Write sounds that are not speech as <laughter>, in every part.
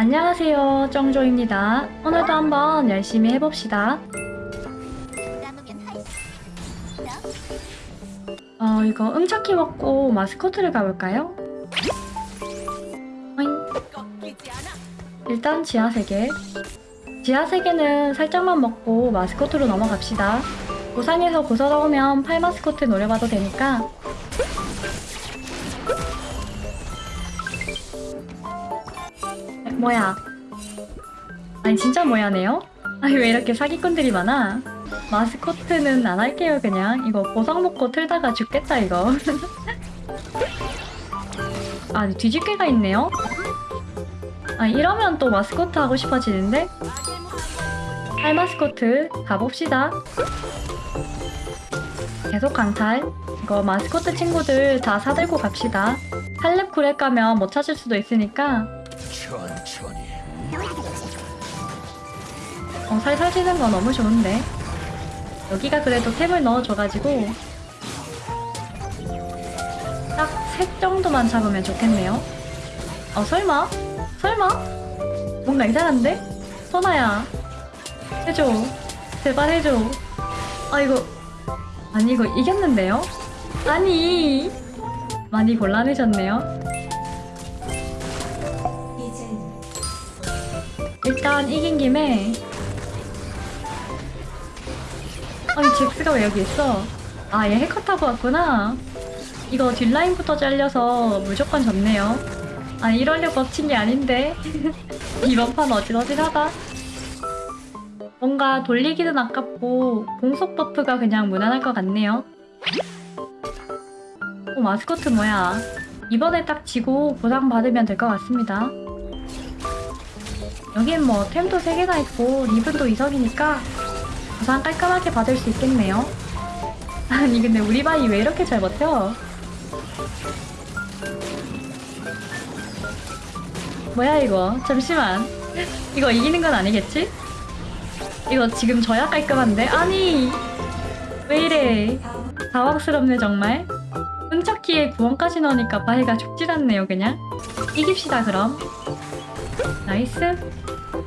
안녕하세요 정조입니다. 오늘도 한번 열심히 해봅시다. 어 이거 응차키 먹고 마스코트를 가볼까요? 일단 지하 세계. 지하 세계는 살짝만 먹고 마스코트로 넘어갑시다. 고상에서 고서러우면 팔 마스코트 노려봐도 되니까 뭐야 아니 진짜 뭐야네요? 아니 왜 이렇게 사기꾼들이 많아? 마스코트는 안 할게요 그냥 이거 보상 먹고 틀다가 죽겠다 이거 <laughs> 아 뒤집개가 있네요? 아 이러면 또 마스코트 하고 싶어지는데? 팔 마스코트 가봅시다 계속 강탈 이거 마스코트 친구들 다 사들고 갑시다 탈렙 구렛 가면 못 찾을 수도 있으니까 어, 살살 지는 거 너무 좋은데 여기가 그래도 템을 넣어줘가지고 딱셋 정도만 잡으면 좋겠네요 어 설마? 설마? 뭔가 이상한데? 소나야 해줘 제발 해줘 아 이거 아니 이거 이겼는데요? 아니 많이 곤란해졌네요 일단 이긴 김에 아니 잭스가 왜 여기 있어? 아 얘 해커 타고 왔구나. 이거 뒷라인부터 잘려서 무조건 졌네요. 아니 이러려고 엎친 게 아닌데. <laughs> 이번 판 어질어질하다. 뭔가 돌리기는 아깝고 공속 buff가 그냥 무난할 것 같네요. 어 마스코트 뭐야? 이번에 딱 지고 보상 받으면 될 것 같습니다. 여긴 뭐 템도 3개나 있고 리븐도 2성이니까 보상 깔끔하게 받을 수 있겠네요. 아니 근데 우리 바이 왜 이렇게 잘 버텨? 뭐야 이거? 잠시만. 이거 이기는 건 아니겠지? 이거 지금 져야 깔끔한데? 아니 왜 이래? 당황스럽네 정말. 응척키에 구원까지 넣으니까 바이가 죽질 않네요 그냥. 이깁시다 그럼. nice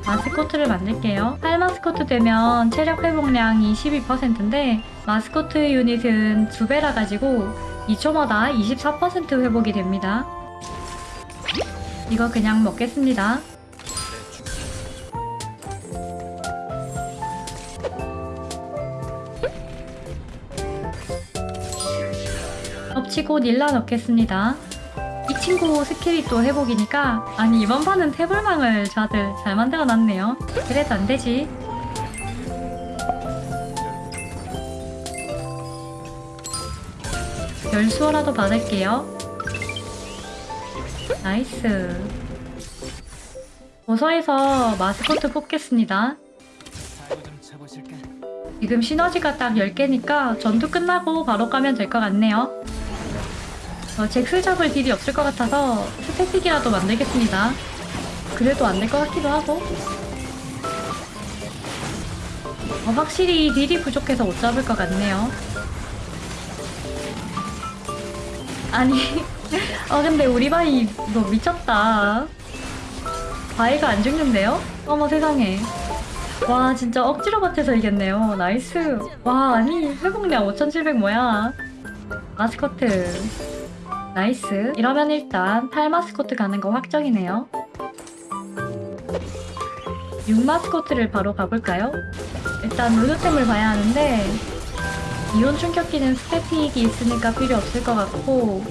마스코트를 만들게요. 팔 마스코트 되면 체력 회복량이 12%인데 마스코트 유닛은 두 배라 가지고 2초마다 24% 회복이 됩니다. 이거 그냥 먹겠습니다. 업 치고 닐라 넣겠습니다. 이 친구 스킬이 또 회복이니까 아니 이번 판은 태불망을 다들 잘 만들어놨네요. 그래도 안되지. 열수어라도 받을게요. nice. 도서에서 마스코트 뽑겠습니다? 지금 시너지가 딱 10개니까 전투 끝나고 바로 가면 될 것 같네요 어, 잭스 잡을 딜이 없을 것 같아서 스태틱이라도 만들겠습니다. 그래도 안 될 것 같기도 하고. 어, 확실히 딜이 부족해서 못 잡을 것 같네요. 아니, <laughs> 어 근데 우리 바이 이거 미쳤다. 바이가 안 죽는데요? 어머 세상에. 와 진짜 억지로 버텨서 이겼네요. nice. 와 아니 회복량 5700 뭐야. 마스코트. nice. 이러면 일단 팔 마스코트 가는 거 확정이네요. 6 마스코트를 바로 가볼까요? 일단 루드템을 봐야 하는데 이온 충격기는 스태틱이 있으니까 필요 없을 것 같고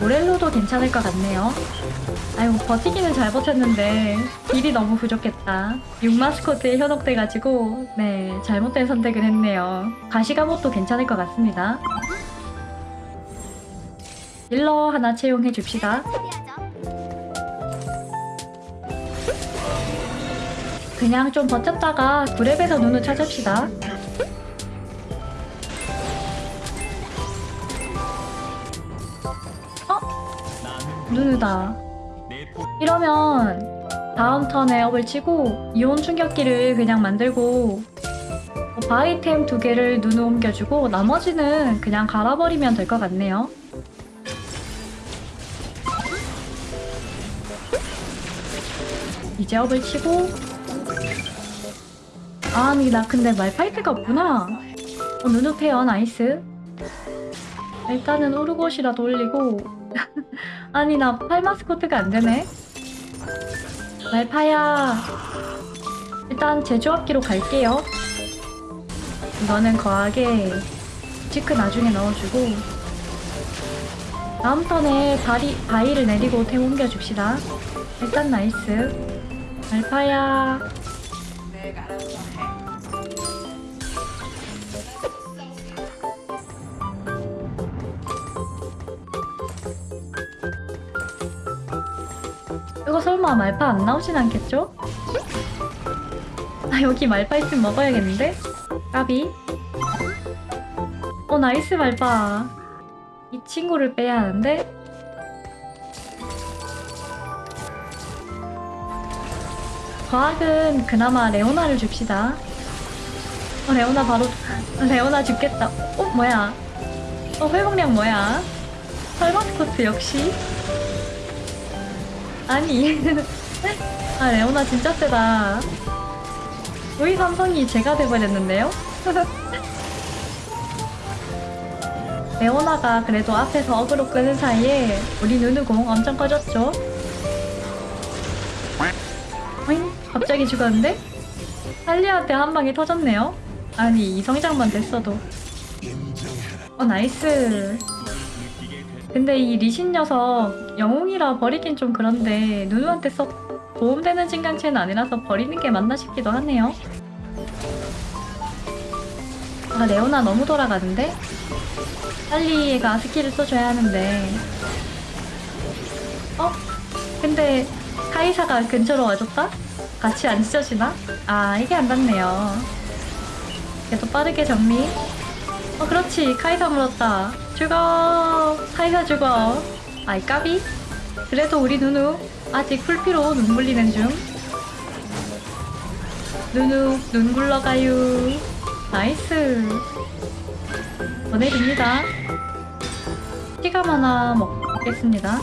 모렐로도 괜찮을 것 같네요. 아이고 버티기는 잘 버텼는데 딜이 너무 부족했다. 6 마스코트에 현혹돼가지고 네 잘못된 선택을 했네요. 가시가못도 괜찮을 것 같습니다 딜러 하나 채용해 줍시다. 그냥 좀 버텼다가 구랩에서 눈을 찾읍시다. 어? 누누다. 이러면 다음 턴에 업을 치고 이온 충격기를 그냥 만들고 바이템 두 개를 눈을 옮겨주고 나머지는 그냥 갈아버리면 될 것 같네요. 이제 업을 치고. 아니 나 근데 말파이트가 없구나. 어 누누 페어 나이스. 일단은 오르곳이라도 올리고. <laughs> 아니 나 팔마스코트가 안 되네. 말파야. 일단 제조합기로 갈게요. 이거는 거하게 치크 나중에 넣어주고. 다음 턴에 바리, 바위를 내리고 템 옮겨줍시다. 일단 nice 말파야 이거 설마 말파 안 나오진 않겠죠? 아 여기 말파 있으면 먹어야겠는데? 까비 어 nice 말파 이 친구를 빼야 하는데 과학은 그나마 레오나를 줍시다. 어 레오나 바로 레오나 죽겠다. 어 뭐야? 어 회복량 뭐야? 설마스코트 역시? 아니. <laughs> 아 레오나 진짜 세다. 우리 삼성이 제가 돼버렸는데요? <laughs> 레오나가 그래도 앞에서 어그로 끄는 사이에 우리 누누공 엄청 커졌죠? 갑자기 죽었는데? 할리한테 한 방이 터졌네요? 아니 이 성장만 됐어도 어 nice 근데 이 리신 녀석 영웅이라 버리긴 좀 그런데 누누한테 썩 도움되는 증강체는 아니라서 버리는 게 맞나 싶기도 하네요 아 레오나 너무 돌아가는데? 빨리가 스킬을 써줘야 하는데 어? 근데 카이사가 근처로 와줬다? 같이 안 찢어지나? 아 이게 안 닿네요. 그래도 빠르게 정리. 어 그렇지. 카이사 물었다. 죽어. 카이사 죽어. 아이 까비. 그래도 우리 누누 아직 풀피로 눈 굴리는 중. 누누 눈 굴러가요. 나이스. 보내줍니다. 피가 많아. 먹겠습니다.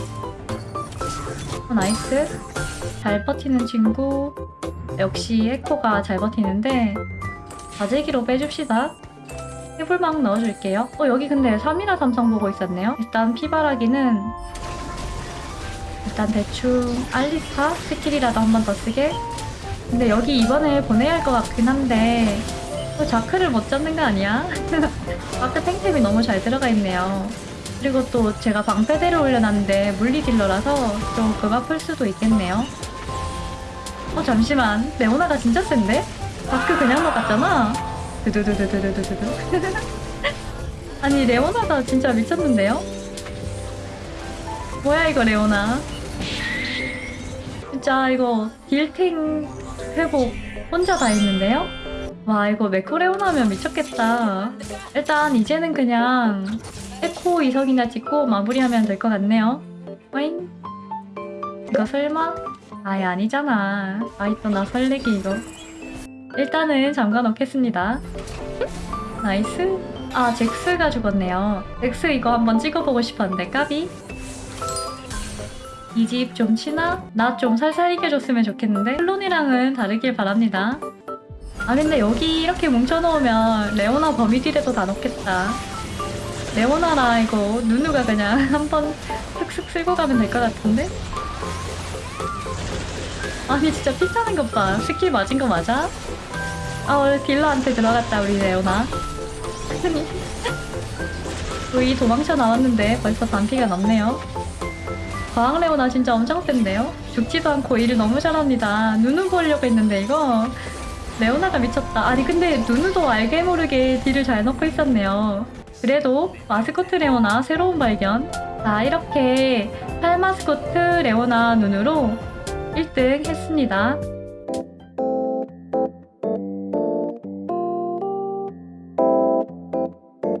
어, 나이스 잘 버티는 친구. 역시 에코가 잘 버티는데 바제기로 빼줍시다. 해불망 넣어줄게요. 어 여기 근데 3이라 삼성 보고 있었네요. 일단 피바라기는 일단 대충 알리스타 스킬이라도 한 번 더 쓰게. 근데 여기 이번에 보내야 할 것 같긴 한데 또 자크를 못 잡는 거 아니야? <laughs> 자크 탱템이 너무 잘 들어가 있네요. 그리고 또 제가 방패대를 올려놨는데 물리 딜러라서 조금 아플 수도 있겠네요 어 잠시만 레오나가 진짜 센데? 자크 그냥 먹었잖아 두두두두두두두두 <laughs> 아니 레오나가 진짜 미쳤는데요? 뭐야 이거 레오나 진짜 이거 딜탱 회복 혼자 다 했는데요? 와 이거 매크레오나면 미쳤겠다 일단 이제는 그냥 에코 이성이나 찍고 마무리하면 될 것 같네요 와잉 이거 설마? 아예 아니잖아. 아이 또나 설레기 이거. 일단은 잠가 놓겠습니다. nice. 아 잭스가 죽었네요. 잭스 이거 한번 찍어보고 싶었는데 까비. 이 집 좀 치나? 나 좀 살살 이겨줬으면 좋겠는데? 클론이랑은 다르길 바랍니다. 아 근데 여기 이렇게 뭉쳐놓으면 레오나 버미딜에도 다 넣겠다. 레오나라 이거 누누가 그냥 <laughs> 한번 슥슥 쓸고 가면 될 것 같은데? 아니 진짜 피 차는 것봐. 스킬 맞은 거 맞아? 아 원래 딜러한테 들어갔다 우리 레오나. 아니 <laughs> 우리 도망쳐 나왔는데 벌써 반피가 넘네요. 과학 레오나 진짜 엄청 센데요? 죽지도 않고 일을 너무 잘합니다. 누누 보려고 했는데 이거. 레오나가 미쳤다. 아니 근데 누누도 알게 모르게 딜을 잘 넣고 있었네요. 그래도 마스코트 레오나 새로운 발견. 자 이렇게 팔마스코트 레오나 눈으로 1등 했습니다